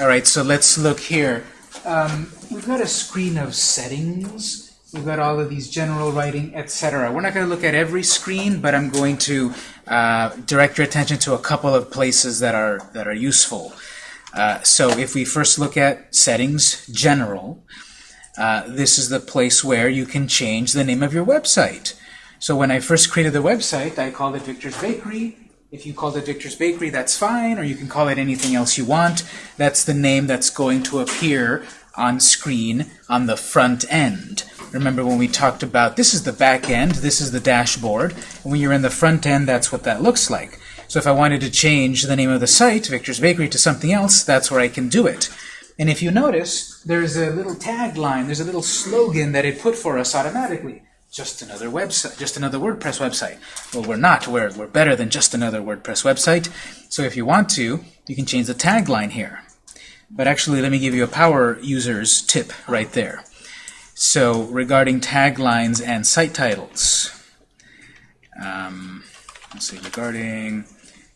All right, so let's look here. Um, we've got a screen of settings. We've got all of these general writing, etc. We're not going to look at every screen, but I'm going to uh, direct your attention to a couple of places that are that are useful. Uh, so if we first look at settings, general, uh, this is the place where you can change the name of your website. So when I first created the website, I called it Victor's Bakery. If you called it Victor's Bakery, that's fine, or you can call it anything else you want. That's the name that's going to appear on screen on the front end. Remember when we talked about this is the back end, this is the dashboard, and when you're in the front end, that's what that looks like. So if I wanted to change the name of the site, Victor's Bakery, to something else, that's where I can do it. And if you notice, there's a little tagline, there's a little slogan that it put for us automatically just another website, just another WordPress website. Well, we're not. We're, we're better than just another WordPress website. So if you want to, you can change the tagline here. But actually, let me give you a power user's tip right there. So regarding taglines and site titles, um, let's see, regarding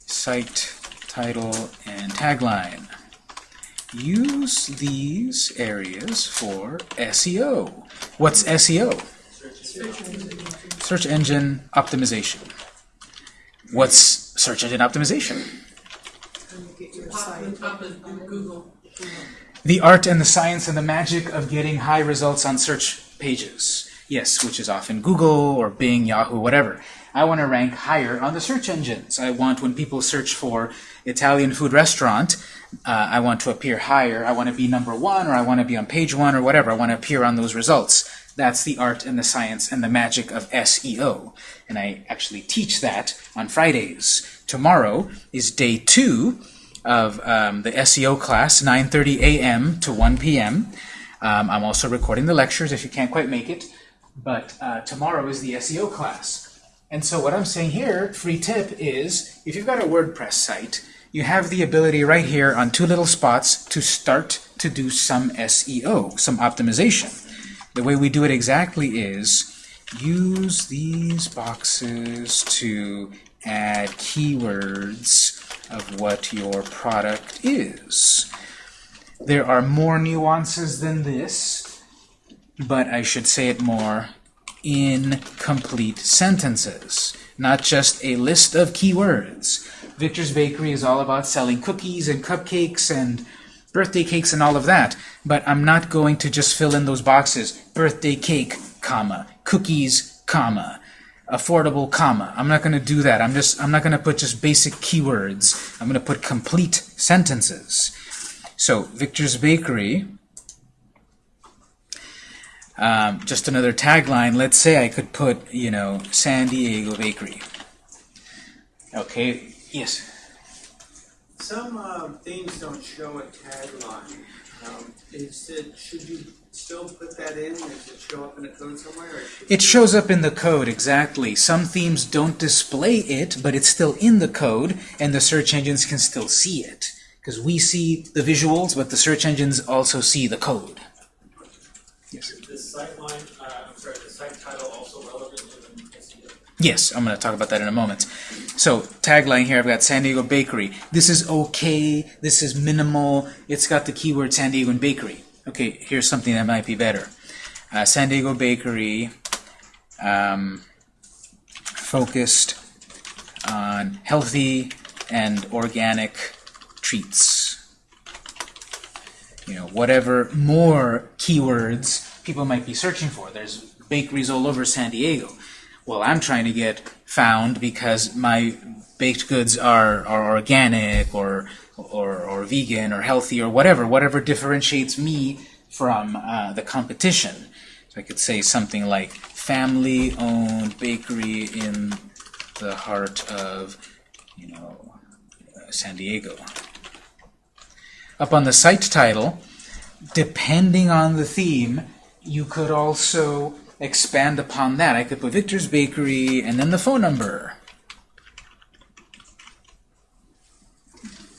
site title and tagline, use these areas for SEO. What's SEO? Search engine optimization. What's search engine optimization? The art and the science and the magic of getting high results on search pages. Yes, which is often Google or Bing, Yahoo, whatever. I want to rank higher on the search engines. I want when people search for Italian food restaurant, uh, I want to appear higher. I want to be number one, or I want to be on page one, or whatever. I want to appear on those results. That's the art and the science and the magic of SEO. And I actually teach that on Fridays. Tomorrow is day two of um, the SEO class, 9.30 a.m. to 1 p.m. Um, I'm also recording the lectures if you can't quite make it. But uh, tomorrow is the SEO class. And so what I'm saying here, free tip, is if you've got a WordPress site, you have the ability right here on two little spots to start to do some SEO, some optimization. The way we do it exactly is use these boxes to add keywords of what your product is. There are more nuances than this, but I should say it more in complete sentences, not just a list of keywords. Victor's Bakery is all about selling cookies and cupcakes and birthday cakes and all of that, but I'm not going to just fill in those boxes. Birthday cake, comma, cookies, comma, affordable, comma. I'm not going to do that. I'm just I'm not going to put just basic keywords. I'm going to put complete sentences. So, Victor's Bakery, um, just another tagline. Let's say I could put, you know, San Diego Bakery. Okay, yes? Some uh, themes don't show a tagline. Um, is it, should you still put that in? Does it show up in the code somewhere? It shows up in the code, exactly. Some themes don't display it, but it's still in the code, and the search engines can still see it. Because we see the visuals, but the search engines also see the code. Yes. Is the site line, uh, I'm sorry, the site title also relevant to the SEO? Yes, I'm going to talk about that in a moment. So tagline here, I've got San Diego Bakery. This is okay. This is minimal. It's got the keyword San Diego and Bakery. Okay, here's something that might be better. Uh, San Diego Bakery um, focused on healthy and organic treats. You know, whatever more keywords people might be searching for. There's bakeries all over San Diego. Well, I'm trying to get found because my baked goods are, are organic or, or, or vegan or healthy or whatever, whatever differentiates me from uh, the competition. So I could say something like family-owned bakery in the heart of, you know, uh, San Diego. Up on the site title, depending on the theme, you could also expand upon that. I could put Victor's Bakery and then the phone number.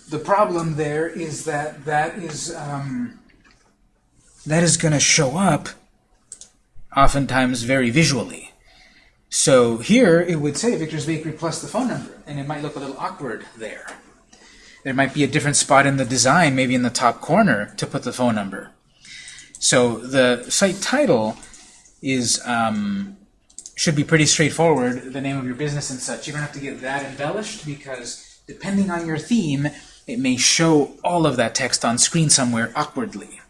The problem there is that that is um, that is going to show up oftentimes very visually. So here it would say Victor's Bakery plus the phone number, and it might look a little awkward there. There might be a different spot in the design, maybe in the top corner, to put the phone number. So the site title is um, should be pretty straightforward, the name of your business and such. You don't have to get that embellished because depending on your theme, it may show all of that text on screen somewhere awkwardly.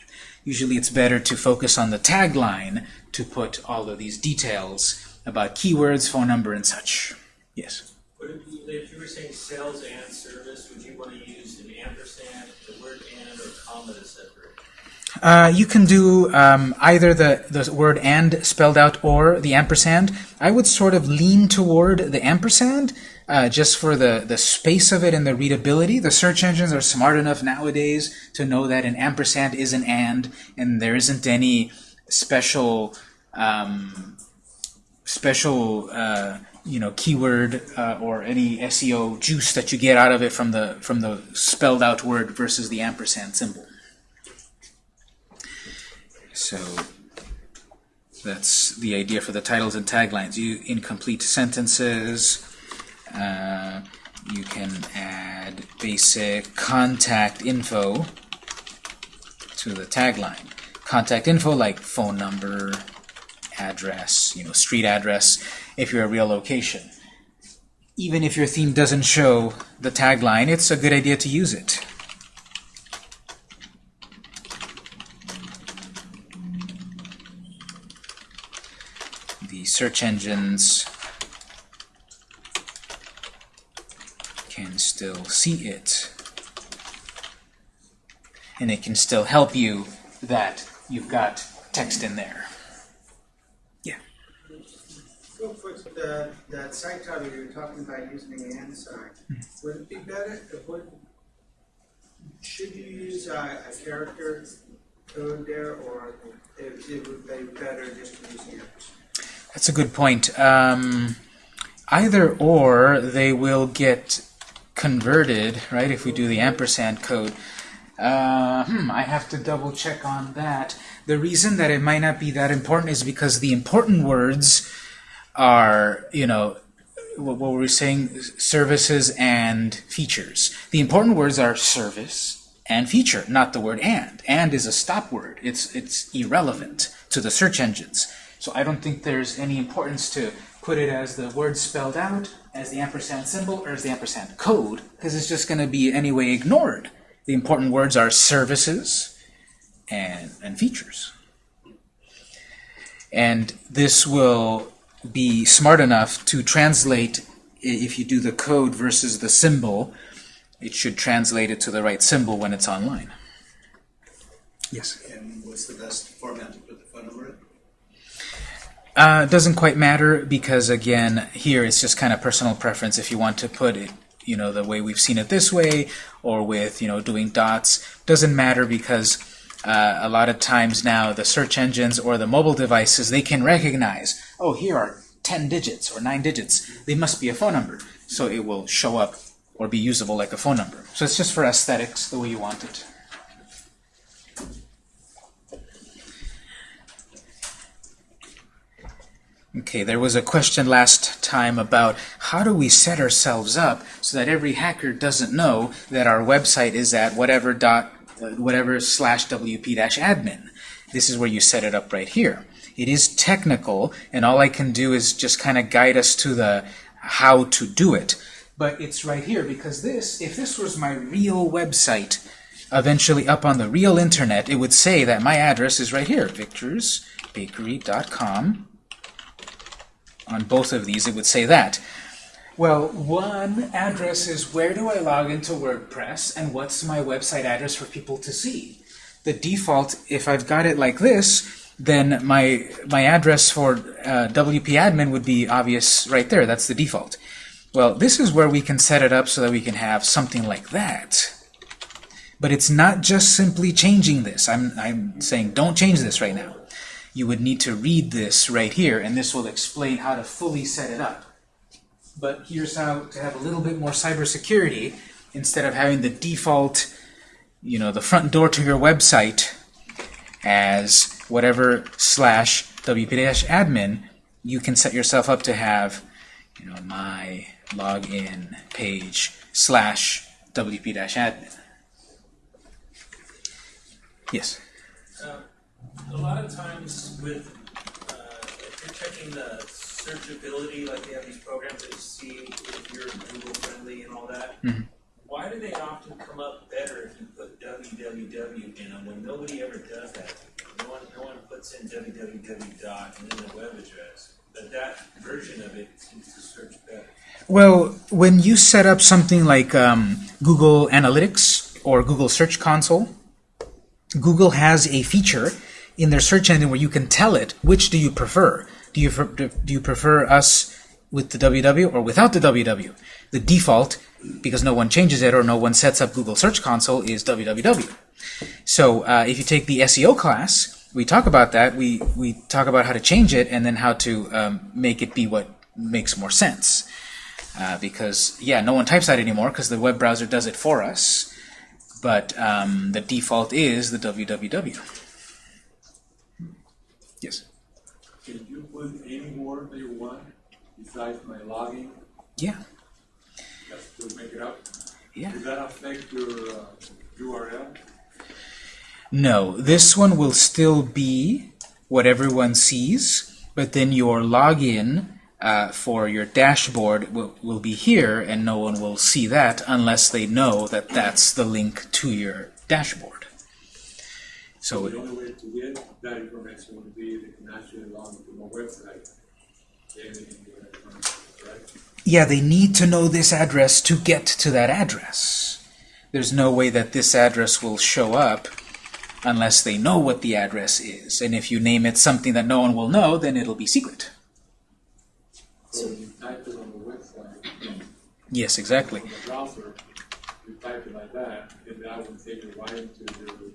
Usually it's better to focus on the tagline to put all of these details about keywords, phone number, and such. Yes? If you were saying sales and service, would you want to use an ampersand, the word and, or comma to separate? Uh, you can do um, either the, the word and spelled out or the ampersand. I would sort of lean toward the ampersand uh, just for the, the space of it and the readability. The search engines are smart enough nowadays to know that an ampersand is an and, and there isn't any special um, special uh, you know keyword uh, or any SEO juice that you get out of it from the from the spelled out word versus the ampersand symbol. So that's the idea for the titles and taglines. You incomplete sentences. Uh, you can add basic contact info to the tagline. Contact info like phone number, address, you know, street address, if you're a real location. Even if your theme doesn't show the tagline, it's a good idea to use it. The search engines can still see it. And it can still help you that you've got text in there. Real quick, the, that site title you were talking about using the and sign, mm-hmm. would it be better, if would, should you use a, a character code there, or it, it would be better just to use the ampersand? That's a good point. Um, either or, they will get converted, right, if we do the ampersand code. Uh, hmm, I have to double check on that. The reason that it might not be that important is because the important words are, you know, what, were we saying? Services and features. The important words are service and feature, not the word and. And is a stop word. It's, it's irrelevant to the search engines. So I don't think there's any importance to put it as the word spelled out, as the ampersand symbol, or as the ampersand code, because it's just going to be anyway ignored. The important words are services and, and features. And this will be smart enough to translate, if you do the code versus the symbol, it should translate it to the right symbol when it's online. Yes? And what's the best format to put the phone number in? Uh, doesn't quite matter because again here it's just kind of personal preference. If you want to put it you know the way we've seen it this way or with you know doing dots doesn't matter because uh, a lot of times now the search engines or the mobile devices they can recognize oh here are 10 digits or 9 digits. They must be a phone number. So it will show up or be usable like a phone number. So it's just for aesthetics the way you want it Okay, there was a question last time about how do we set ourselves up so that every hacker doesn't know that our website is at whatever dot uh, whatever slash wp dash admin. This is where you set it up right here. It is technical, and all I can do is just kind of guide us to the how to do it. But it's right here because this, if this was my real website, eventually up on the real internet, it would say that my address is right here, victorsbakery.com on both of these, it would say that. Well, one address is where do I log into WordPress and what's my website address for people to see. The default, if I've got it like this, then my my address for uh, WP admin would be obvious right there. That's the default. Well, this is where we can set it up so that we can have something like that. But it's not just simply changing this. I'm, I'm saying don't change this right now you would need to read this right here, and this will explain how to fully set it up. But here's how to have a little bit more cybersecurity instead of having the default, you know, the front door to your website as whatever slash wp-admin, you can set yourself up to have, you know, my login page slash wp-admin. Yes. A lot of times with, uh, if you're checking the searchability, like they have these programs that see if you're Google friendly and all that. Mhm. Why do they often come up better if you put www in them when nobody ever does that? No one, no one puts in www dot and then the web address. But that version of it seems to search better. Well, when you set up something like um, Google Analytics or Google Search Console, Google has a feature in their search engine where you can tell it which do you prefer. Do you do you prefer us with the www or without the www? The default, because no one changes it or no one sets up Google Search Console, is www. So uh, if you take the SEO class, we talk about that. We we talk about how to change it and then how to um, make it be what makes more sense. Uh, because yeah, no one types that anymore because the web browser does it for us. But um, the default is the www. Yes. Can you put any word that you want besides my login, Yeah. just to make it up? Yeah. Does that affect your uh, URL? No, this one will still be what everyone sees, but then your login uh, for your dashboard will, will be here, and no one will see that unless they know that that's the link to your dashboard. So The only way to get that information would be they can actually log into my website. Then they can do that information, right? Yeah, they need to know this address to get to that address. There's no way that this address will show up unless they know what the address is. And if you name it something that no one will know, then it'll be secret. So you type it on the website, Yes, exactly. on the browser, you type it like that, and that will take you right into your,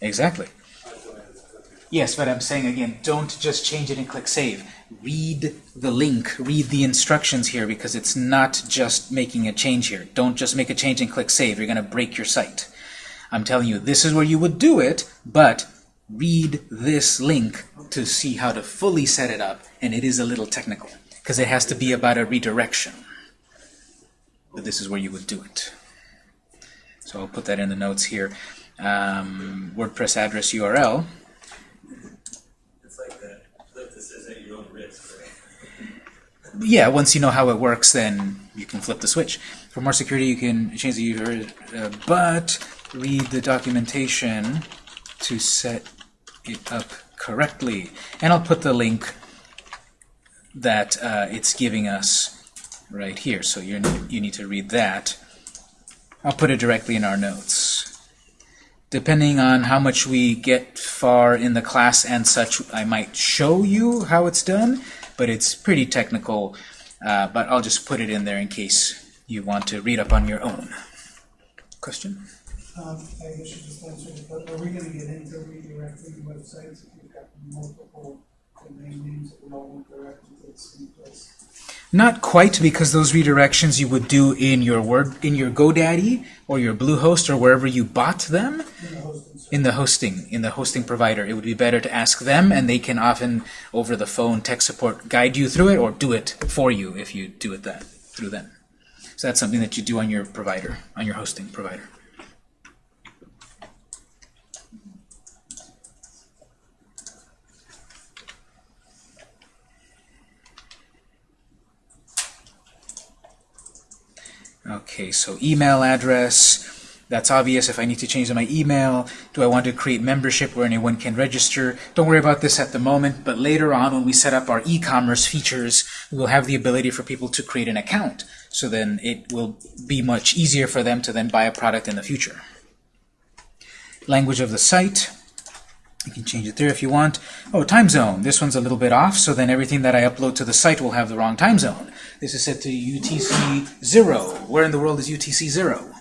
Exactly. Yes, but I'm saying again, don't just change it and click save. Read the link, read the instructions here because it's not just making a change here. Don't just make a change and click save. You're going to break your site. I'm telling you, this is where you would do it, but read this link to see how to fully set it up, and it is a little technical because it has to be about a redirection. But this is where you would do it. So I'll put that in the notes here. Um, WordPress address URL. It's like that flip that says at your own risk, right? yeah, once you know how it works, then you can flip the switch. For more security, you can change the user, uh, but read the documentation to set it up correctly. And I'll put the link that uh, it's giving us right here. So you you need to read that. I'll put it directly in our notes. Depending on how much we get far in the class and such, I might show you how it's done, but it's pretty technical. Uh, but I'll just put it in there in case you want to read up on your own. Question? Um, I guess you just answered it, but are we gonna get into redirecting websites if you've got multiple domain names that would all want to the same place? Not quite, because those redirections you would do in your word in your GoDaddy or your Bluehost or wherever you bought them In the hosting in the hosting provider. It would be better to ask them, and they can often over the phone tech support guide you through it or do it for you if you do it that through them. So that's something that you do on your provider, on your hosting provider. Okay, so email address. That's obvious if I need to change my email. Do I want to create membership where anyone can register? Don't worry about this at the moment, but later on when we set up our e-commerce features, we will have the ability for people to create an account. So then it will be much easier for them to then buy a product in the future. Language of the site. You can change it there if you want. Oh, time zone. This one's a little bit off, so then everything that I upload to the site will have the wrong time zone. This is set to UTC 0. Where in the world is UTC 0?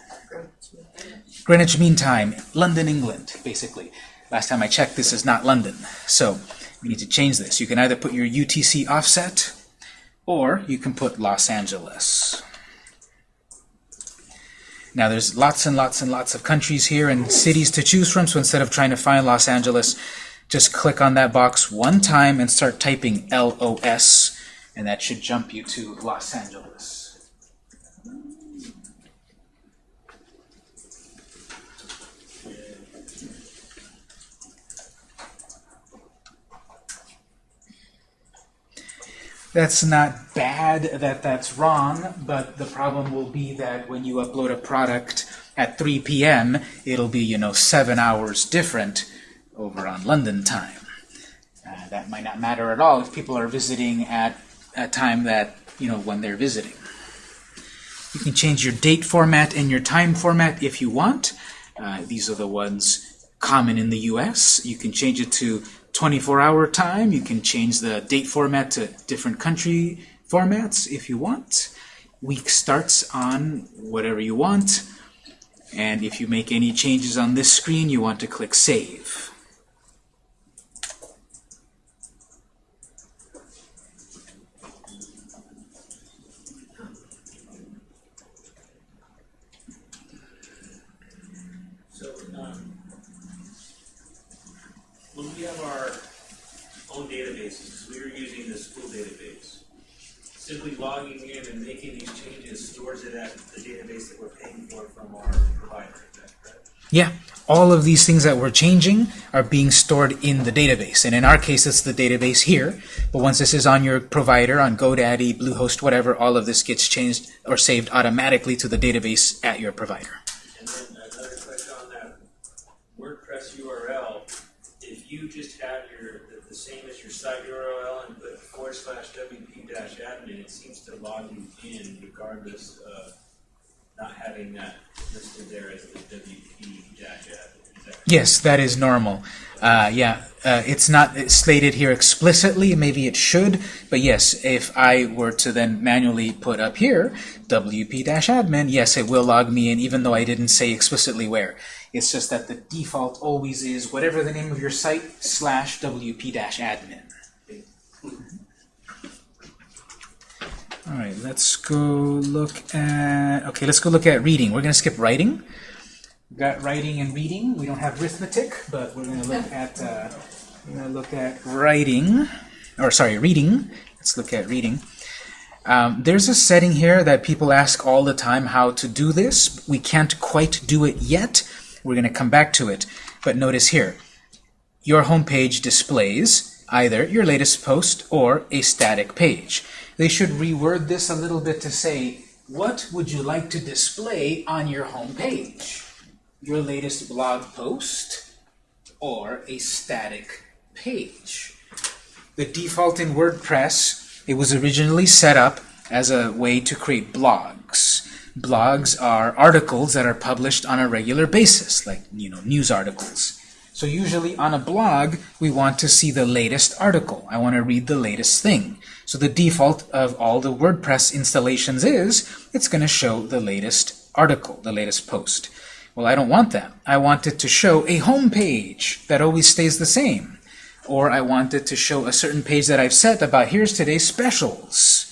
Greenwich Mean Time, London, England, basically. Last time I checked, this is not London. So we need to change this. You can either put your UTC offset, or you can put Los Angeles. Now there's lots and lots and lots of countries here and cities to choose from, so instead of trying to find Los Angeles, just click on that box one time and start typing LOS, and that should jump you to Los Angeles. That's not bad that that's wrong, but the problem will be that when you upload a product at 3 p.m., it'll be, you know, seven hours different over on London time. Uh, that might not matter at all if people are visiting at a time that, you know, when they're visiting. You can change your date format and your time format if you want. Uh, these are the ones common in the US. You can change it to 24-hour time. You can change the date format to different country formats if you want. Week starts on whatever you want. And if you make any changes on this screen, you want to click Save. So, um, when we have our own databases, we were using the school database. Simply logging in and making these changes stores it at the database that we're paying for from our provider, is that correct? Yeah, all of these things that we're changing are being stored in the database. And in our case, it's the database here. But once this is on your provider, on GoDaddy, Bluehost, whatever, all of this gets changed or saved automatically to the database at your provider. And then another question on that WordPress URL, if you just have your, the, the same as your site URL and put forward slash WP dash admin, it seems to log you in regardless of not having that listed there as the WP dash admin. Is that correct? Yes, that is normal. Uh, yeah, uh, it's not stated here explicitly. Maybe it should, but yes, if I were to then manually put up here wp-admin, yes, it will log me in, even though I didn't say explicitly where. It's just that the default always is whatever the name of your site slash wp-admin. All right, let's go look at. Okay, let's go look at reading. We're going to skip writing. We've got writing and reading. We don't have arithmetic, but we're going to look at uh, we're going to look at writing, or sorry, reading. Let's look at reading. Um, there's a setting here that people ask all the time how to do this. We can't quite do it yet. We're going to come back to it. But notice here, your home page displays either your latest post or a static page. They should reword this a little bit to say, what would you like to display on your home page? Your latest blog post or a static page? The default in WordPress, it was originally set up as a way to create blogs. Blogs are articles that are published on a regular basis, like you know news articles. So usually on a blog, we want to see the latest article. I want to read the latest thing. So the default of all the WordPress installations is, it's going to show the latest article, the latest post. Well, I don't want that. I want it to show a home page that always stays the same. Or I want it to show a certain page that I've set about here's today's specials.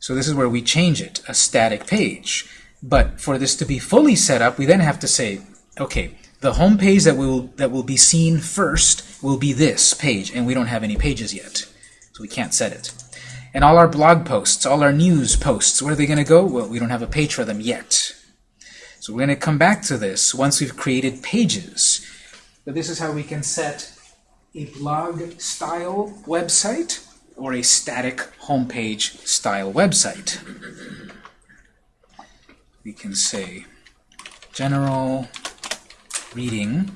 So this is where we change it, a static page. But for this to be fully set up, we then have to say, okay, the home page that will that will be seen first will be this page, and we don't have any pages yet, so we can't set it. And all our blog posts, all our news posts, where are they going to go? Well, we don't have a page for them yet. So we're going to come back to this once we've created pages. But this is how we can set a blog style website or a static homepage style website. We can say general reading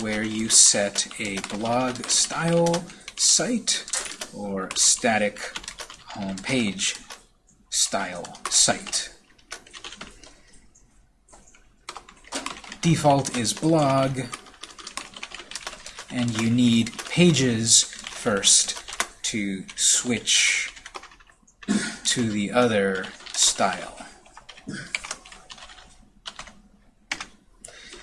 where you set a blog style site or static homepage style site. Default is blog and you need pages first to switch to the other style.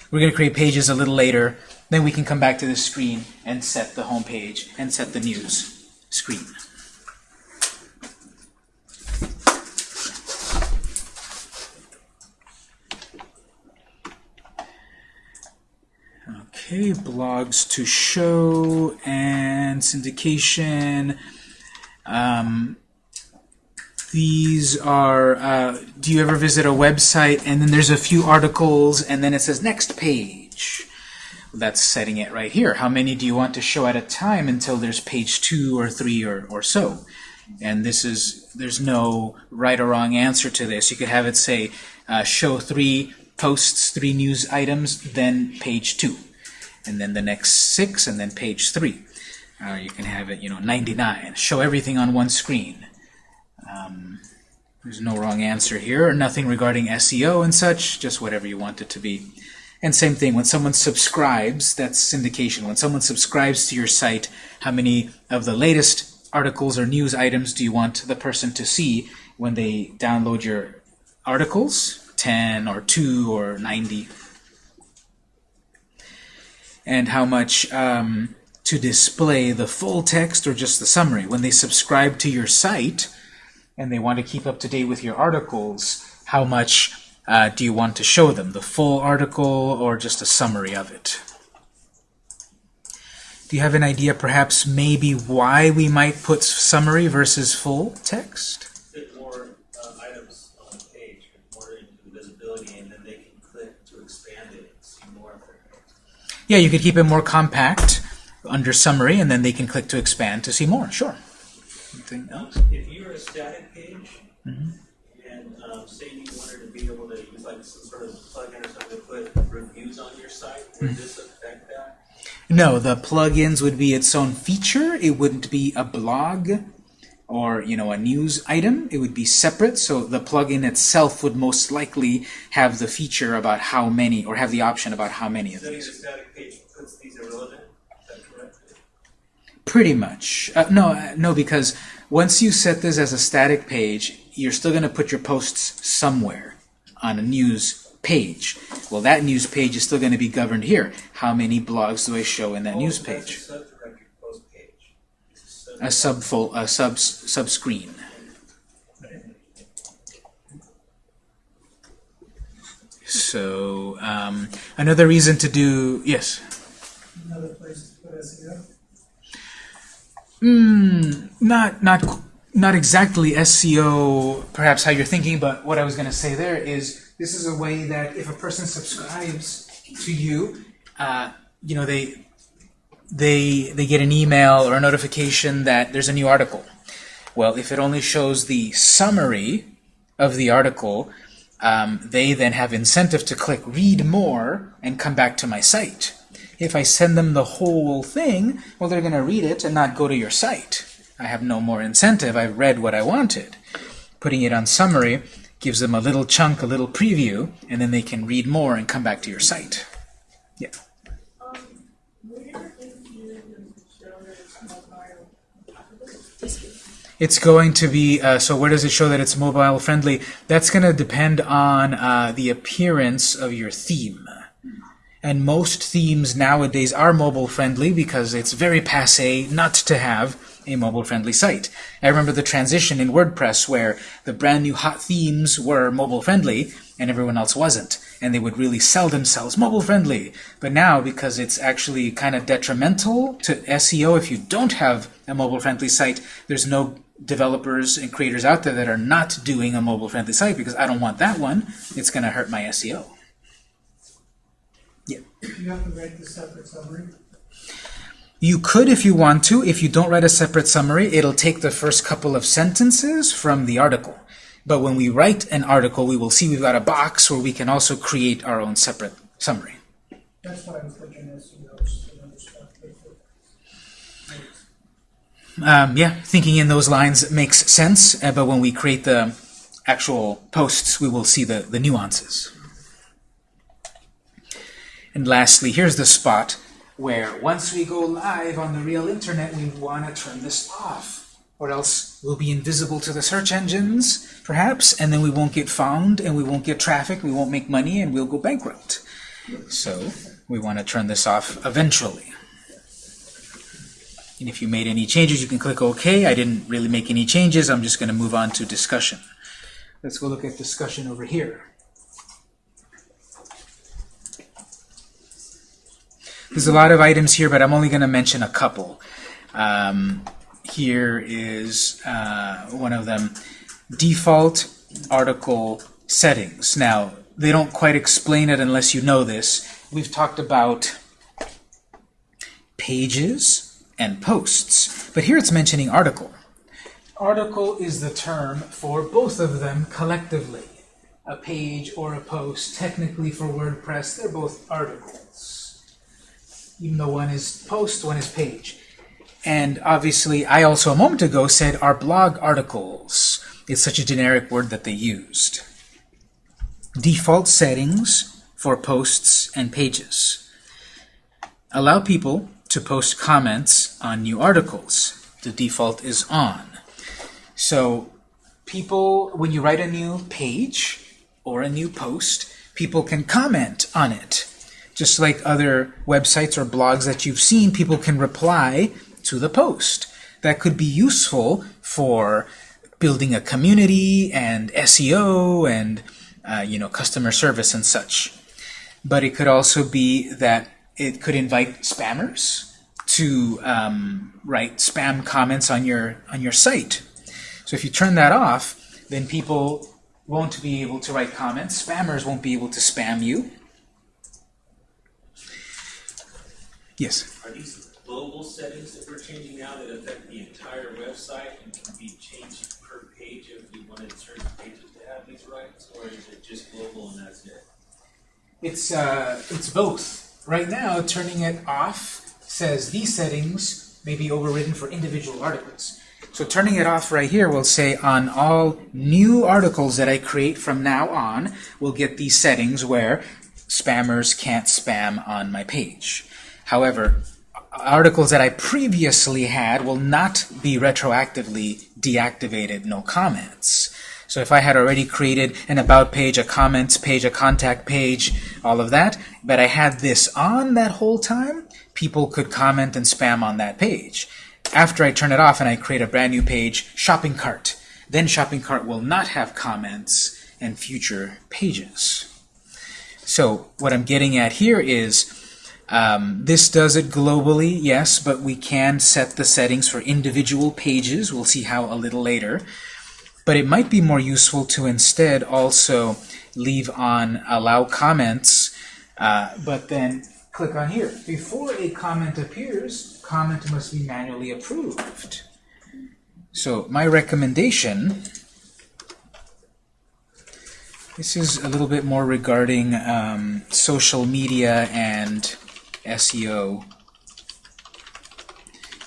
We're going to create pages a little later. Then we can come back to this screen and set the home page and set the news screen. Okay, blogs to show and syndication. Um, these are, uh, do you ever visit a website and then there's a few articles and then it says next page? That's setting it right here. How many do you want to show at a time until there's page two or three or, or so? And this is, there's no right or wrong answer to this. You could have it say, uh, show three posts, three news items, then page two. And then the next six, and then page three. Or you can have it, you know, 99. Show everything on one screen. Um, there's no wrong answer here, or nothing regarding SEO and such, just whatever you want it to be. And same thing, when someone subscribes, that's syndication. When someone subscribes to your site, how many of the latest articles or news items do you want the person to see when they download your articles? 10 or 2 or 90. And how much um, to display the full text or just the summary. When they subscribe to your site and they want to keep up to date with your articles, how much uh, do you want to show them? The full article or just a summary of it? Do you have an idea perhaps maybe why we might put summary versus full text? Fit more uh, items on the page, more visibility, and then they can click to expand it and see more of it. Yeah, you could keep it more compact under summary and then they can click to expand to see more. Sure. Anything else? If you're a static page, Mm-hmm. and um, say you wanted to be able to use like some sort of plugin or something to put reviews on your site, would Mm-hmm. this affect that? No, the plugins would be its own feature. It wouldn't be a blog or you know a news item. It would be separate. So the plugin itself would most likely have the feature about how many, or have the option about how many of Setting the these. static page these irrelevant, is that correct? Pretty much. Uh, no, uh, no, because once you set this as a static page, you're still going to put your posts somewhere on a news page. Well, that news page is still going to be governed here. How many blogs do I show in that Oh, news page? a sub-directory page. A sub- A sub sub screen. So um, another reason to do yes. Another place to put SEO. Mm, not not not exactly SEO, perhaps how you're thinking, but what I was going to say there is this is a way that if a person subscribes to you, uh, you know they they they get an email or a notification that there's a new article. Well, if it only shows the summary of the article, um, they then have incentive to click read more and come back to my site. If I send them the whole thing, well, they're going to read it and not go to your site. I have no more incentive. I've read what I wanted. Putting it on summary gives them a little chunk, a little preview, and then they can read more and come back to your site. Yeah. It's going to be, uh, so where does it show that it's mobile friendly? That's going to depend on uh, the appearance of your theme. And most themes nowadays are mobile friendly because it's very passe not to have a mobile friendly site. I remember the transition in WordPress where the brand new hot themes were mobile friendly and everyone else wasn't. And they would really sell themselves mobile friendly. But now, because it's actually kind of detrimental to SEO if you don't have a mobile friendly site, there's no developers and creators out there that are not doing a mobile friendly site because I don't want that one. It's going to hurt my E SEO. You have to write the separate summary. You could if you want to. If you don't write a separate summary, it'll take the first couple of sentences from the article. But when we write an article, we will see we've got a box where we can also create our own separate summary. That's why I was looking at SEOs and other stuff. Um, yeah, thinking in those lines makes sense, uh, but when we create the actual posts, we will see the, the nuances. And lastly, here's the spot where once we go live on the real internet, we want to turn this off, or else we'll be invisible to the search engines, perhaps, and then we won't get found, and we won't get traffic, we won't make money, and we'll go bankrupt. So we want to turn this off eventually. And if you made any changes, you can click OK. I didn't really make any changes. I'm just going to move on to discussion. Let's go look at discussion over here. There's a lot of items here, but I'm only going to mention a couple. Um, here is uh, one of them. Default article settings. Now, they don't quite explain it unless you know this. We've talked about pages and posts. But here it's mentioning article. Article is the term for both of them collectively. A page or a post, technically for WordPress, they're both articles. Even though one is post, one is page. And obviously, I also a moment ago said our blog articles. It's such a generic word that they used. Default settings for posts and pages. Allow people to post comments on new articles. The default is on. So people, when you write a new page or a new post, people can comment on it. Just like other websites or blogs that you've seen, people can reply to the post. That could be useful for building a community and SEO and uh, you know customer service and such. But it could also be that it could invite spammers to um, write spam comments on your on your site. So if you turn that off, then people won't be able to write comments. Spammers won't be able to spam you. Yes. Are these global settings that we're changing now that affect the entire website and can be changed per page if we wanted certain pages to have these rights? Or is it just global and that's it? It's uh, it's both. Right now, turning it off says these settings may be overridden for individual articles. So turning it off right here will say on all new articles that I create from now on, we'll get these settings where spammers can't spam on my page. However, articles that I previously had will not be retroactively deactivated, no comments. So if I had already created an about page, a comments page, a contact page, all of that, but I had this on that whole time, people could comment and spam on that page. After I turn it off and I create a brand new page, shopping cart, then shopping cart will not have comments and future pages. So what I'm getting at here is um, this does it globally, yes, but we can set the settings for individual pages. We'll see how a little later. But it might be more useful to instead also leave on allow comments, uh, but then click on here. Before a comment appears, comment must be manually approved. So my recommendation, this is a little bit more regarding um, social media and SEO.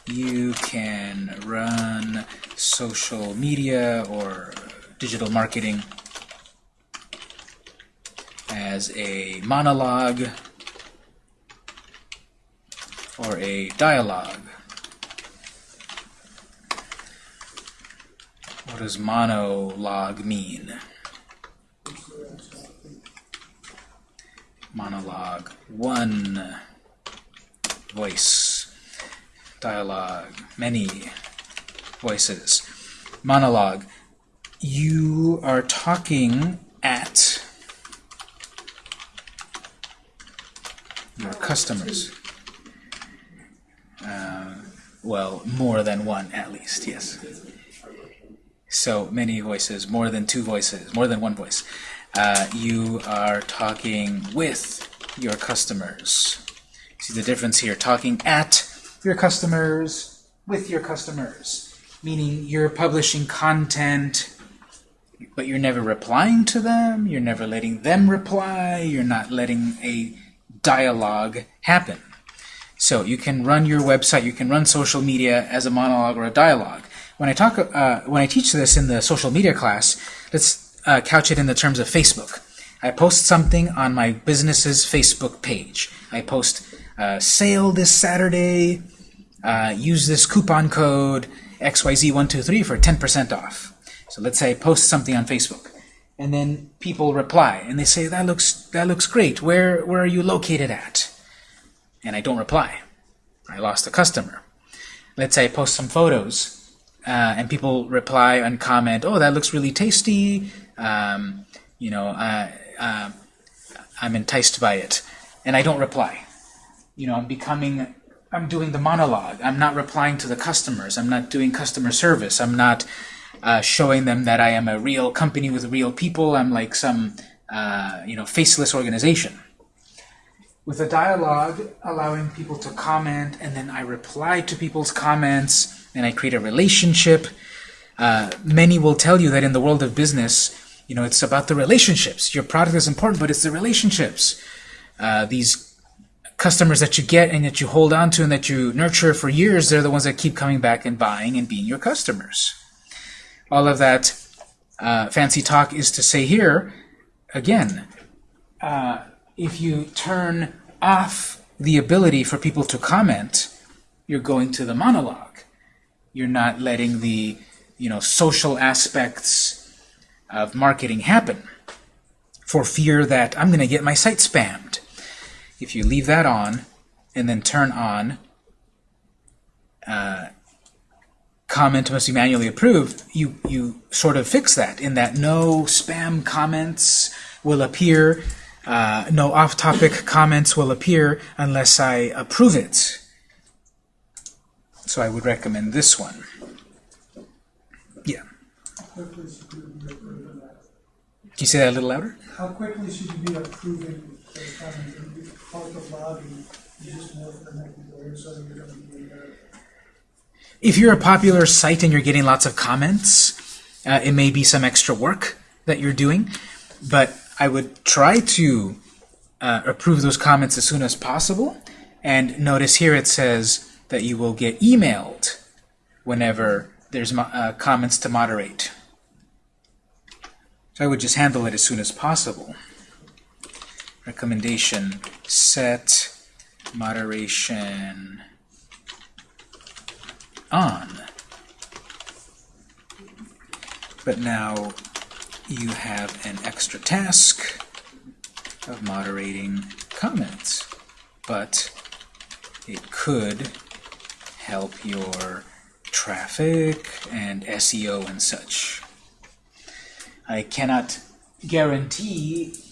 You can run social media or digital marketing as a monologue or a dialogue. What does monologue mean? Monologue, one voice. Dialogue, many voices. Monologue, you are talking at your customers. Uh, well, more than one at least, yes. So many voices, more than two voices, more than one voice. Uh, you are talking with your customers. See the difference here, talking at your customers, with your customers, meaning you're publishing content, but you're never replying to them, you're never letting them reply, you're not letting a dialogue happen. So you can run your website, you can run social media as a monologue or a dialogue. When I talk, uh, when I teach this in the social media class, let's uh, couch it in the terms of Facebook. I post something on my business's Facebook page. I post uh, sale this Saturday, uh, use this coupon code XYZ123 for 10% off. So let's say I post something on Facebook. And then people reply and they say, that looks, that looks great. Where, where are you located at? And I don't reply. I lost a customer. Let's say I post some photos uh, and people reply and comment, oh, that looks really tasty. Um, you know, uh, I'm enticed by it. And I don't reply. You know, I'm becoming, I'm doing the monologue. I'm not replying to the customers. I'm not doing customer service. I'm not uh, showing them that I am a real company with real people. I'm like some, uh, you know, faceless organization. with a dialogue allowing people to comment, and then I reply to people's comments, and I create a relationship. Uh, many will tell you that in the world of business, you know, it's about the relationships. Your product is important, but it's the relationships. Uh, these customers that you get and that you hold on to and that you nurture for years, they're the ones that keep coming back and buying and being your customers. All of that uh, fancy talk is to say here, again, uh, if you turn off the ability for people to comment, you're going to the monologue. You're not letting the you know social aspects of marketing happen for fear that I'm going to get my site spammed. If you leave that on and then turn on uh, comment must be manually approved, you, you sort of fix that in that no spam comments will appear, uh, no off-topic comments will appear unless I approve it. So I would recommend this one. Yeah. How quickly should you be approving that? Can you say that a little louder? How quickly should you be approving those comments? The blog and you just know the so you're gonna be there. If you're a popular site and you're getting lots of comments, uh, it may be some extra work that you're doing, but I would try to uh, approve those comments as soon as possible. And notice here it says that you will get emailed whenever there's uh, comments to moderate. So I would just handle it as soon as possible. Recommendation, set moderation on. But now you have an extra task of moderating comments. But it could help your traffic and SEO and such. I cannot guarantee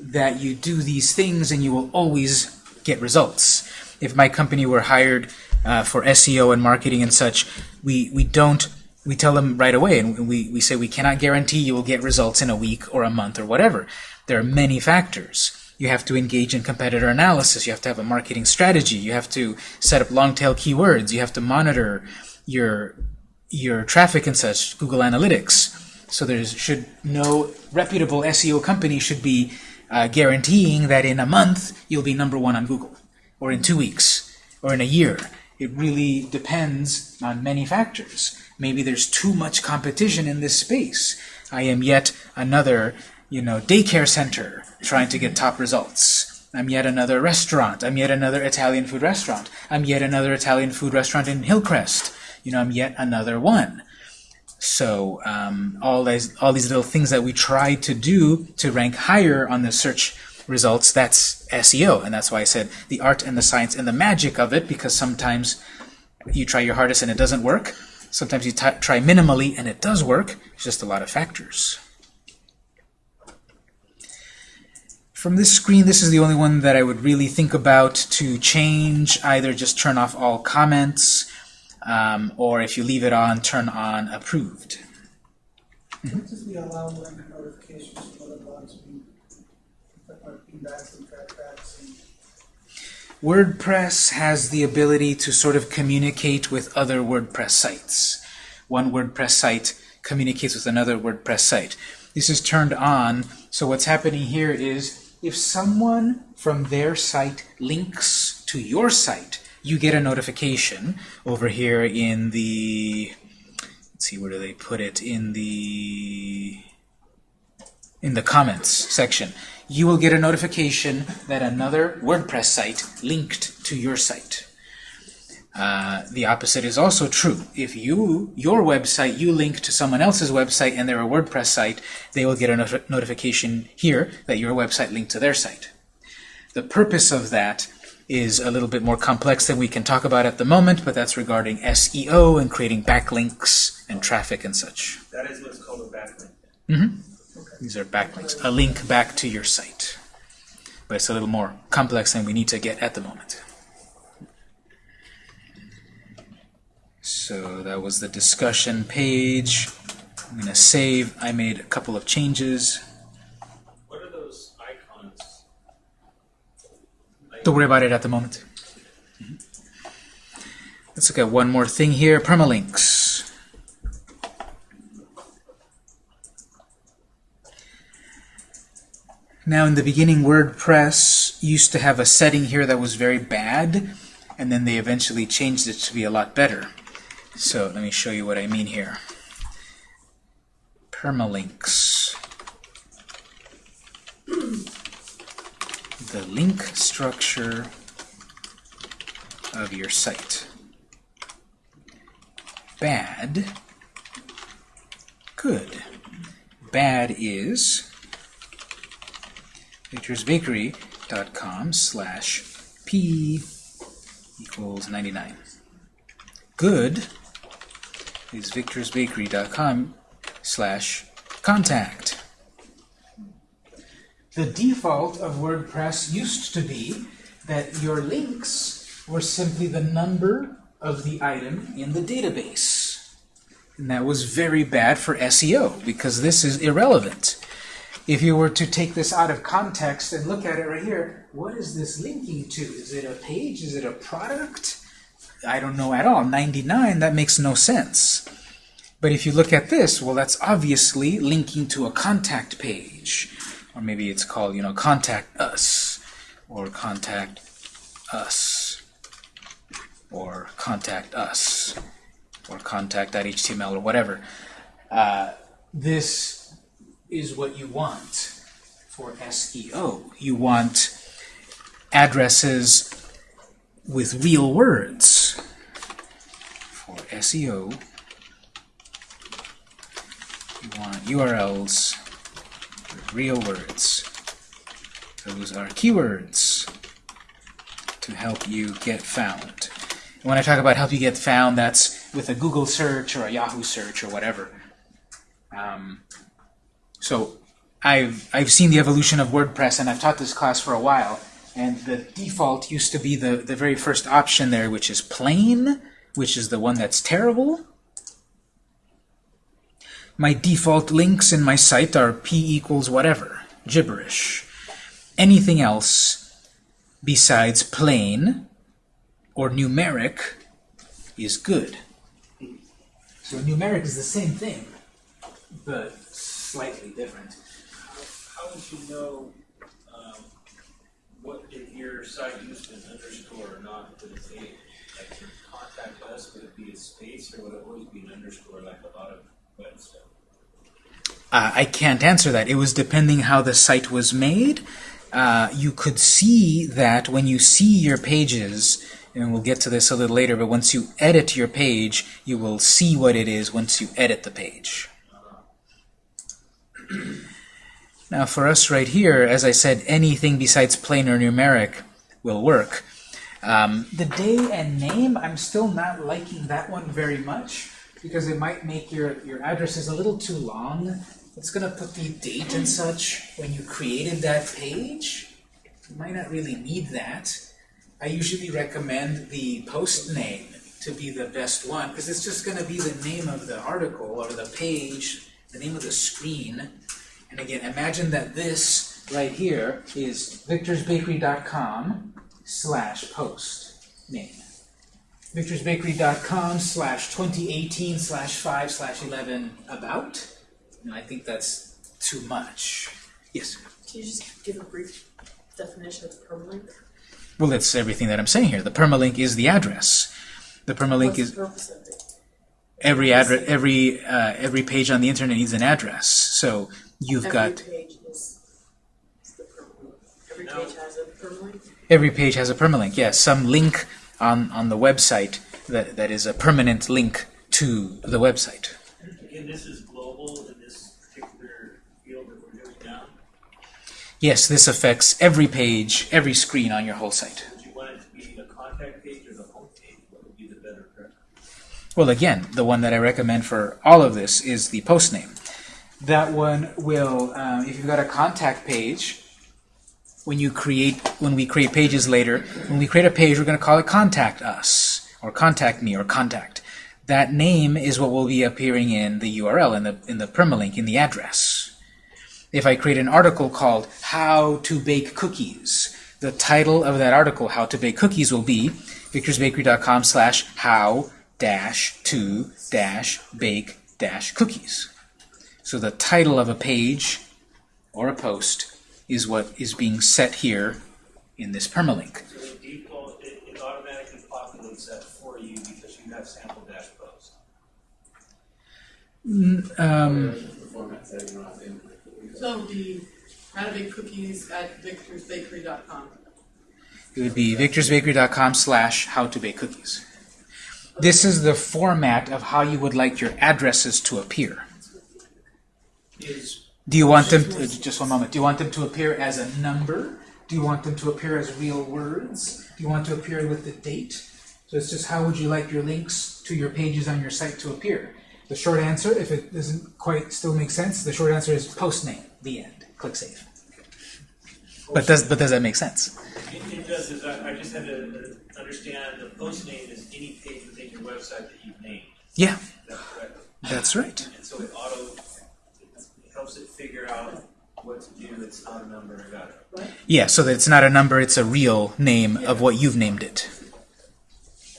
that you do these things and you will always get results. If my company were hired uh, for SEO and marketing and such, we, we don't, we tell them right away and we, we say we cannot guarantee you will get results in a week or a month or whatever. There are many factors. You have to engage in competitor analysis. You have to have a marketing strategy. You have to set up long tail keywords. You have to monitor your, your traffic and such, Google Analytics. So there should no reputable SEO company should be uh, guaranteeing that in a month you'll be number one on Google, or in two weeks, or in a year. It really depends on many factors. Maybe there's too much competition in this space. I am yet another, you know, daycare center trying to get top results. I'm yet another restaurant. I'm yet another Italian food restaurant. I'm yet another Italian food restaurant in Hillcrest. You know, I'm yet another one. So um, all these all these little things that we try to do to rank higher on the search results, that's SEO, and that's why I said the art and the science and the magic of it, because sometimes you try your hardest and it doesn't work. Sometimes you try minimally and it does work. It's just a lot of factors. From this screen, this is the only one that I would really think about to change. Either just turn off all comments, um, or if you leave it on, turn on approved. What does the allow notifications from other blogs mean? Like pingbacks and trackbacks WordPress has the ability to sort of communicate with other WordPress sites. One WordPress site communicates with another WordPress site. This is turned on, so what's happening here is if someone from their site links to your site, you get a notification over here in the, let's see, where do they put it? In the, in the comments section. You will get a notification that another WordPress site linked to your site. Uh, the opposite is also true. If you, your website, you link to someone else's website and they're a WordPress site, they will get a not notification here that your website linked to their site. The purpose of that is a little bit more complex than we can talk about at the moment, but that's regarding SEO and creating backlinks and traffic and such. That is what's called a backlink. hmm These are backlinks, a link back to your site. But it's a little more complex than we need to get at the moment. So that was the discussion page. I'm going to save. I made a couple of changes. What are those icons? Don't worry about it at the moment. Mhm. Let's look at one more thing here, permalinks. Now in the beginning, WordPress used to have a setting here that was very bad, and then they eventually changed it to be a lot better. So let me show you what I mean here. Permalinks. The link structure of your site. Bad. Good. Bad is victorsbakery.com slash p equals 99. Good is victorsbakery.com slash contact. The default of WordPress used to be that your links were simply the number of the item in the database. And that was very bad for SEO because this is irrelevant. If you were to take this out of context and look at it right here, what is this linking to? Is it a page? Is it a product? I don't know at all. 99, that makes no sense. But if you look at this, well, that's obviously linking to a contact page. Or maybe it's called, you know, contact us, or contact us, or contact us, or contact.html, or whatever. Uh, this is what you want for SEO. You want addresses with real words for SEO. You want URLs real words. Those are keywords to help you get found. And when I talk about help you get found, that's with a Google search or a Yahoo search or whatever. Um, so I've, I've seen the evolution of WordPress, and I've taught this class for a while. And the default used to be the, the very first option there, which is plain, which is the one that's terrible. My default links in my site are p equals whatever, gibberish. Anything else besides plain or numeric is good. So numeric is the same thing, but slightly different. How would you know, um, what, if your site used an underscore or not, would it say, like, contact us, would it be a space, or would it always be an underscore, like a lot of web stuff? Uh, I can't answer that. It was depending how the site was made. Uh, you could see that when you see your pages, and we'll get to this a little later, but once you edit your page, you will see what it is once you edit the page. Now for us right here, as I said, anything besides plain or numeric will work. Um, the day and name, I'm still not liking that one very much because it might make your, your addresses a little too long. It's going to put the date and such when you created that page. You might not really need that. I usually recommend the post name to be the best one because it's just going to be the name of the article or the page, the name of the screen. And again, imagine that this right here is victorsbakery.com slash post name. victorsbakery.com slash 2018 slash 5 slash 11 about. No, I think that's too much. Yes? Can you just give a brief definition of permalink? Well, that's everything that I'm saying here. The permalink is the address. The permalink What's is the purpose of it? every address, every uh, every page on the internet needs an address. So you've Every got page is, is. Every No. page has a permalink? every page has a permalink. Yes, some link on on the website that that is a permanent link to the website. Again, this is global in this particular field that we're doing now. Yes, this affects every page, every screen on your whole site. Would you want it to be the contact page or the home page? What would be the better? Well, again, the one that I recommend for all of this is the post name. That one will, um, if you've got a contact page, when you create, when we create pages later, when we create a page, we're going to call it contact us, or contact me, or contact. That name is what will be appearing in the URL, in the, in the permalink, in the address. If I create an article called How to Bake Cookies, the title of that article, How to Bake Cookies, will be victorsbakery.com slash how dash to dash bake dash cookies. So the title of a page or a post is what is being set here in this permalink. So the default, it, it automatically populates that for you because you have sample dash post. Um, The format setting around in. So the how to cookies at victorsbakery.com. it would be victorsbakery.com slash how to bake cookies. This is the format of how you would like your addresses to appear. Do you want them, to, just one moment, do you want them to appear as a number? Do you want them to appear as real words? Do you want to appear with the date? So it's just how would you like your links to your pages on your site to appear? The short answer, if it doesn't quite still make sense, the short answer is post name, the end. Click save. But does, but does that make sense? It, it does, is I, I just had to understand the post name is any page within your website that you've named. Yeah, Is that that's right. And so it auto, it helps it figure out what to do, it's not a number, I got it. Yeah, so that it's not a number, it's a real name of what you've named it.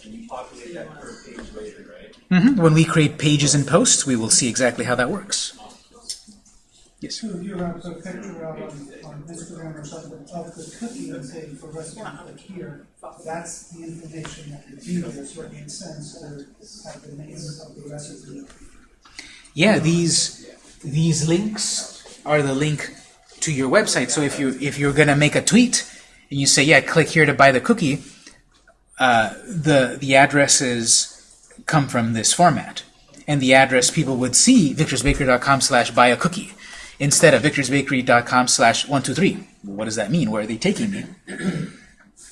And you populate that per page later, right? hmm When we create pages and posts, we will see exactly how that works. Yes. So if you have a picture out on, on Instagram or something of the cookie and say for recipe click here, that's the information that would be there, so it makes sense to have the name of the recipe. Yeah, these these links are the link to your website. So if you if you're gonna make a tweet and you say, yeah, click here to buy the cookie, uh, the the addresses come from this format, and the address people would see victorsbakery.com slash buy a cookie instead of victorsbakery.com slash one two three. What does that mean? Where are they taking me?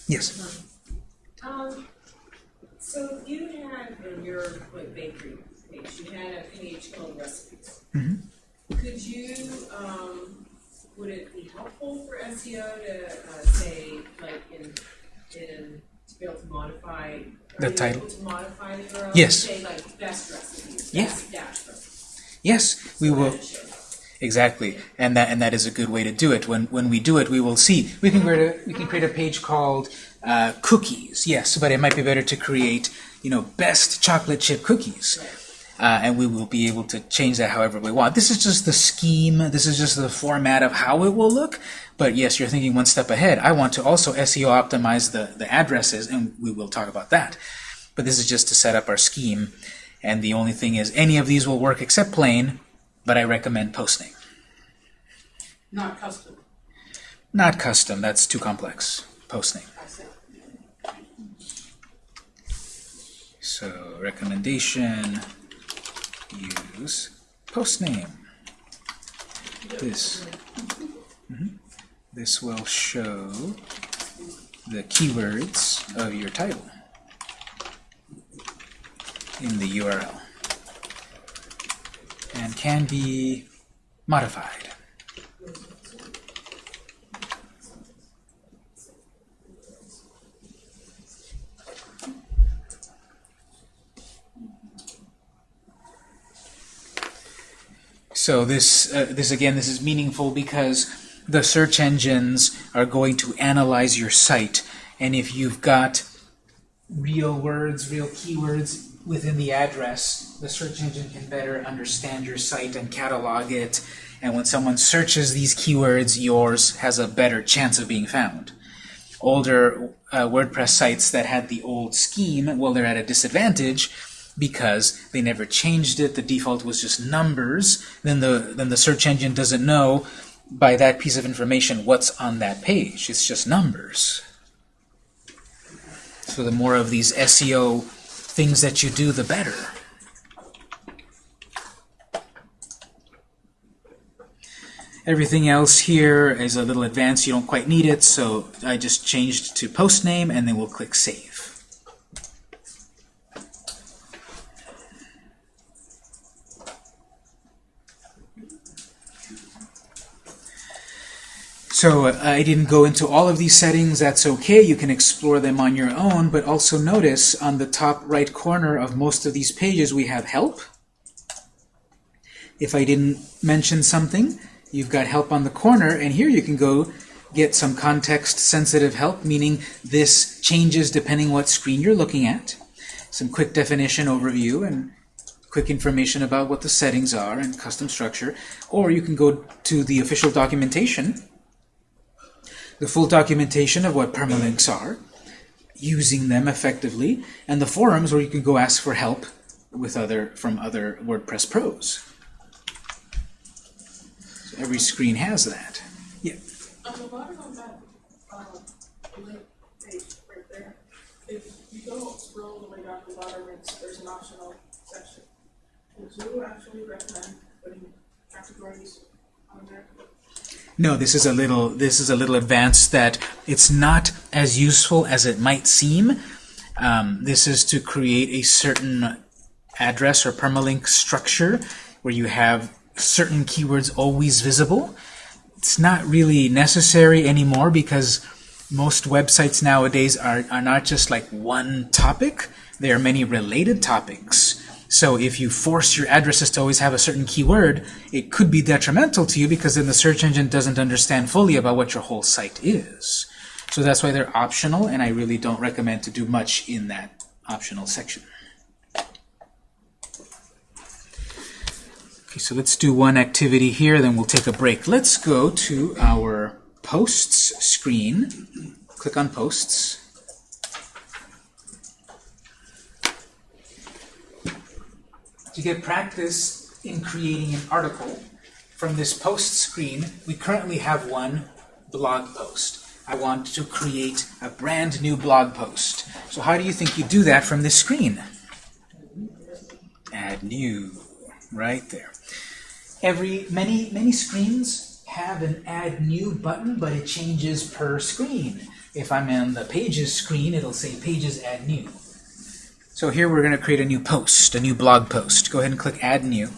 yes. Um, so you had in your like bakery page, you had a page called recipes. Mhm. Could you, um, would it be helpful for SEO to, uh, say, like, in, in, to be able to modify? The title? able to modify the URL? Yes. Say like best recipes, Yeah. best dash recipes. Yes, we so will. Exactly, and that and that is a good way to do it. When when we do it, we will see. We can create a we can create a page called uh, cookies. Yes, but it might be better to create you know best chocolate chip cookies, uh, and we will be able to change that however we want. This is just the scheme. This is just the format of how it will look. But yes, you're thinking one step ahead. I want to also SEO optimize the the addresses, and we will talk about that. But this is just to set up our scheme. And the only thing is, any of these will work except plain, but I recommend posting. Not custom. Not custom, that's too complex. Posting. So, recommendation, use post name. This. Mhm. This will show the keywords of your title in the URL and can be modified. So this, uh, this again, this is meaningful because the search engines are going to analyze your site, and if you've got real words, real keywords within the address, the search engine can better understand your site and catalog it. And when someone searches these keywords, yours has a better chance of being found. Older uh, WordPress sites that had the old scheme, well, they're at a disadvantage because they never changed it. The default was just numbers. Then the then the search engine doesn't know by that piece of information what's on that page. It's just numbers. So the more of these SEO things that you do, the better. Everything else here is a little advanced. You don't quite need it, so I just changed to post name, and then we'll click Save. So uh, I didn't go into all of these settings. That's okay. You can explore them on your own. But also notice on the top right corner of most of these pages we have Help. If I didn't mention something, you've got Help on the corner. And here you can go get some context-sensitive help, meaning this changes depending what screen you're looking at. Some quick definition overview and quick information about what the settings are and custom structure. Or you can go to the official documentation, the full documentation of what permalinks are, using them effectively, and the forums where you can go ask for help with other from other WordPress pros. So every screen has that. On the bottom of that, um, link page right there, if you go scroll all the way down the bottom, there's an optional section. Would you actually recommend putting categories? No, this is a little this is a little advanced that it's not as useful as it might seem. Um, this is to create a certain address or permalink structure where you have certain keywords always visible. It's not really necessary anymore because most websites nowadays are, are not just like one topic. There are many related topics. So if you force your addresses to always have a certain keyword, it could be detrimental to you because then the search engine doesn't understand fully about what your whole site is. So that's why they're optional, and I really don't recommend to do much in that optional section. Okay, so let's do one activity here, then we'll take a break. Let's go to our posts screen. Click on posts. To get practice in creating an article from this post screen, we currently have one blog post. I want to create a brand new blog post. So how do you think you do that from this screen? Add new, right there. Every many many screens have an add new button, but it changes per screen. If I'm on the pages screen, it'll say pages add new. So here we're going to create a new post, a new blog post. Go ahead and click add new.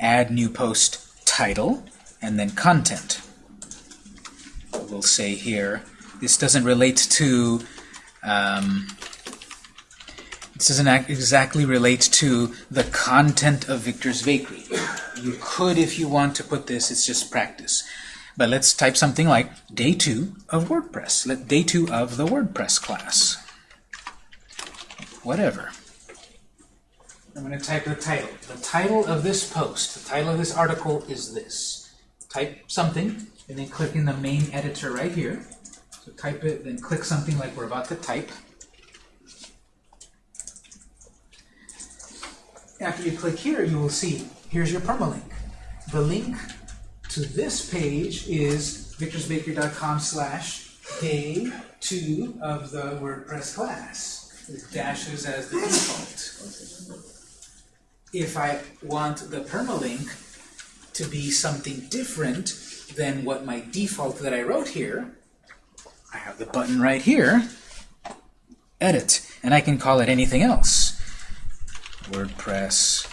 Add new post title and then content. We'll say here, this doesn't relate to, um, this doesn't exactly relate to the content of Victor's Bakery. You could, if you want to put this, it's just practice. But let's type something like day two of WordPress. Let day two of the WordPress class. Whatever. I'm going to type the title. The title of this post, the title of this article is this. Type something, and then click in the main editor right here. So type it, then click something like we're about to type. After you click here, you will see, here's your permalink. The link to this page is victorsbakery.com slash day two of the WordPress class. With dashes as the default. If I want the permalink to be something different than what my default that I wrote here, I have the button right here, edit, and I can call it anything else. WordPress,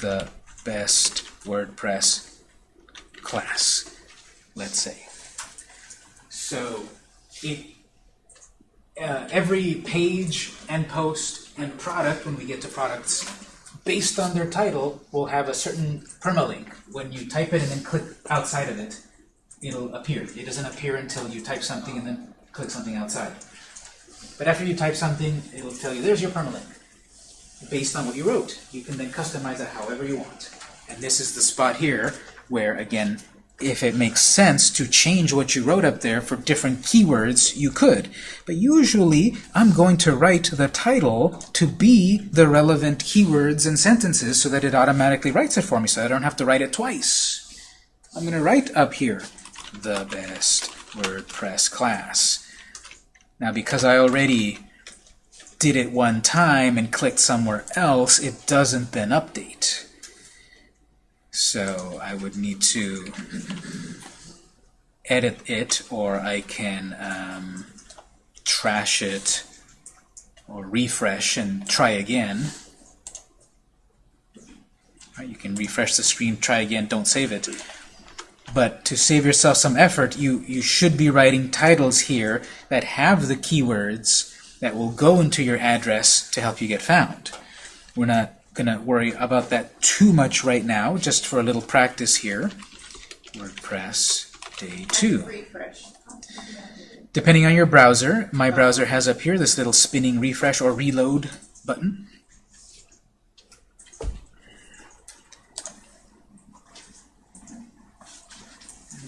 the best WordPress class, let's say. So it, uh, every page and post and product, when we get to products, based on their title, will have a certain permalink. When you type it and then click outside of it, it'll appear. It doesn't appear until you type something and then click something outside. But after you type something, it'll tell you, there's your permalink. Based on what you wrote. You can then customize it however you want. And this is the spot here where, again, if it makes sense to change what you wrote up there for different keywords, you could. But usually, I'm going to write the title to be the relevant keywords and sentences so that it automatically writes it for me, so I don't have to write it twice. I'm going to write up here, the best WordPress class. Now, because I already did it one time and clicked somewhere else, it doesn't then update. So I would need to edit it, or I can um, trash it, or refresh and try again. Right, you can refresh the screen, try again, don't save it. But to save yourself some effort, you, you should be writing titles here that have the keywords that will go into your address to help you get found. We're not gonna worry about that too much right now, just for a little practice here. WordPress day two. Refresh. Depending on your browser, my browser has up here this little spinning refresh or reload button.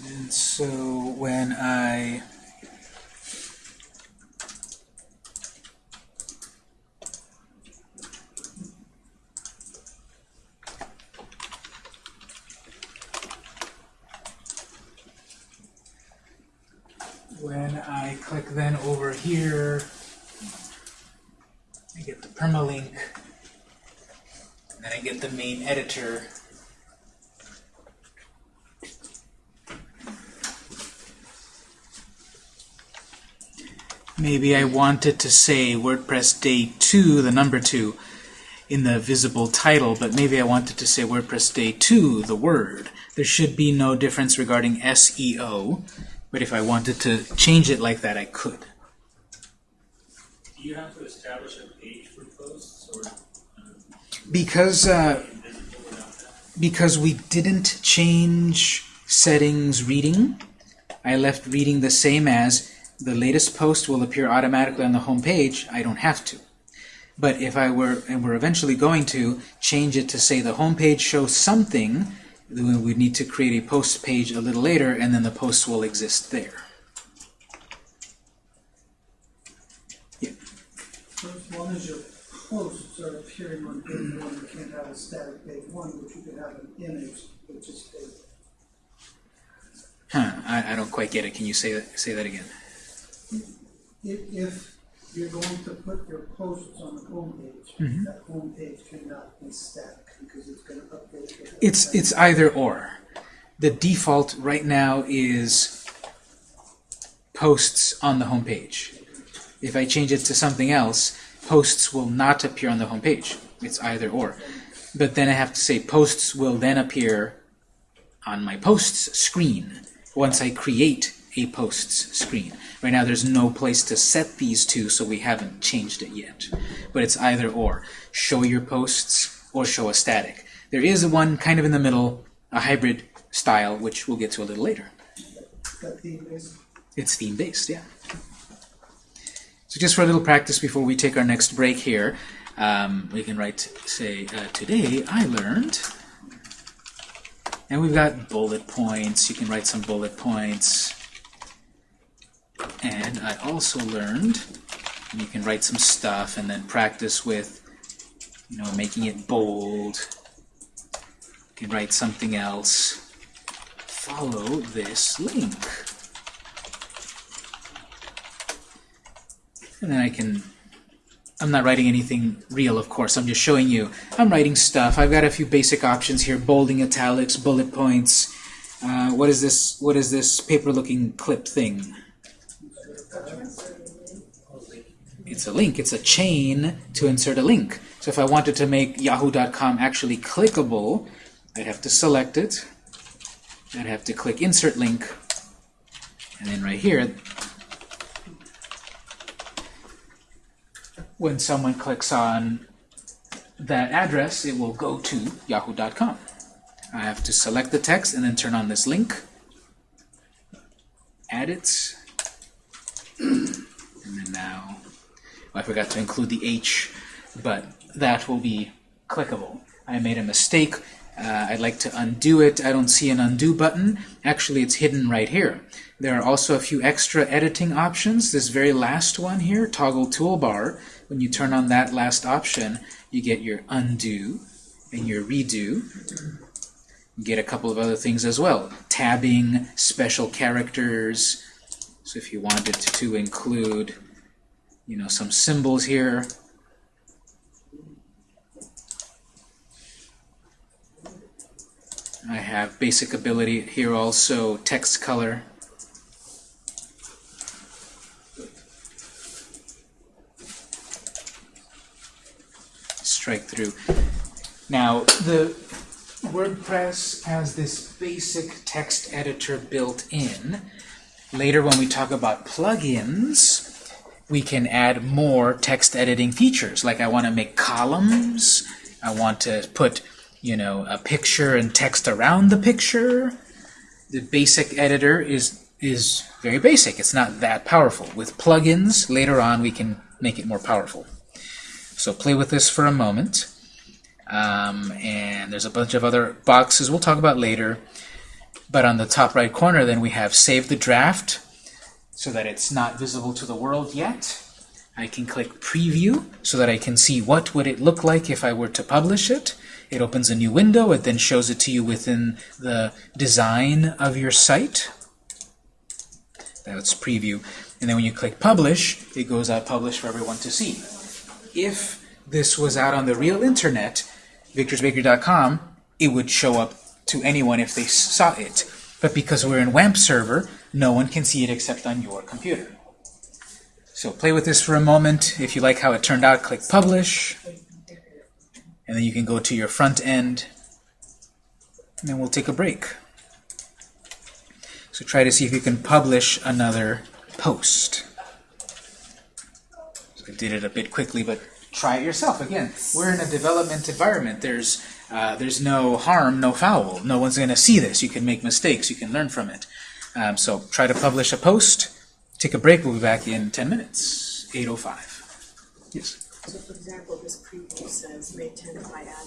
And so when I when I click then over here, I get the permalink, and then I get the main editor. Maybe I wanted to say WordPress Day 2, the number 2, in the visible title, but maybe I wanted to say WordPress Day 2, the word. There should be no difference regarding SEO, but if I wanted to change it like that, I could. Do you have to establish a page for posts or Because uh, invisible without that? because we didn't change settings reading, I left reading the same as the latest post will appear automatically on the home page. I don't have to. But if I were, and we're eventually going to, change it to say the home page shows something, we need to create a post page a little later, and then the post will exist there. So as long as your posts are appearing on page one, you can't have a static page one, but you could have an image which is stable. Huh, I, I don't quite get it. Can you say that, say that again? If, if you're going to put your posts on the homepage, Mhm. that home page cannot be static it's it's either or. The default right now is posts on the home page. If I change it to something else, posts will not appear on the home page. It's either or. But then I have to say posts will then appear on my posts screen once I create a posts screen. Right now there's no place to set these two, so we haven't changed it yet. But it's either or. Show your posts or show a static. There is one kind of in the middle, a hybrid style, which we'll get to a little later. Theme It's theme-based, yeah. So just for a little practice before we take our next break here, um, we can write, say, uh, today I learned, and we've got bullet points. You can write some bullet points. And I also learned, and you can write some stuff and then practice with, you know, making it bold. You can write something else. Follow this link. And then I can, I'm not writing anything real, of course, I'm just showing you. I'm writing stuff. I've got a few basic options here, bolding, italics, bullet points. Uh, what is this, what is this paper-looking clip thing? It's a link, it's a chain to insert a link. So if I wanted to make yahoo.com actually clickable, I'd have to select it. I'd have to click insert link. And then right here, when someone clicks on that address, it will go to yahoo.com. I have to select the text and then turn on this link, add it, and then now, oh, I forgot to include the H, but that will be clickable. I made a mistake. Uh, I'd like to undo it. I don't see an undo button. Actually, it's hidden right here. There are also a few extra editing options. This very last one here, toggle toolbar, when you turn on that last option, you get your undo and your redo. You get a couple of other things as well. Tabbing, special characters. So if you wanted to include, you know, some symbols here, I have basic ability here also, text color. Strike through. Now, the WordPress has this basic text editor built in. Later, when we talk about plugins, we can add more text editing features. Like I want to make columns, I want to put, you know, a picture and text around the picture. The basic editor is is very basic. It's not that powerful. With plugins, later on, we can make it more powerful. So play with this for a moment. Um, and there's a bunch of other boxes we'll talk about later. But on the top right corner, then we have Save the Draft, so that it's not visible to the world yet. I can click Preview, so that I can see what would it look like if I were to publish it. It opens a new window. It then shows it to you within the design of your site. That's Preview. And then when you click Publish, it goes out published for everyone to see. If this was out on the real internet, victorsbakery.com, it would show up to anyone if they saw it. But because we're in WAMP server, no one can see it except on your computer. So play with this for a moment. If you like how it turned out, click Publish. And then you can go to your front end. And then we'll take a break. So try to see if you can publish another post. So I did it a bit quickly, but try it yourself. Again, we're in a development environment. There's uh, there's no harm, no foul. No one's going to see this. You can make mistakes. You can learn from it. Um, so try to publish a post. Take a break. We'll be back in 10 minutes. 8.05. Yes? So for example, this preview says, may 10th by add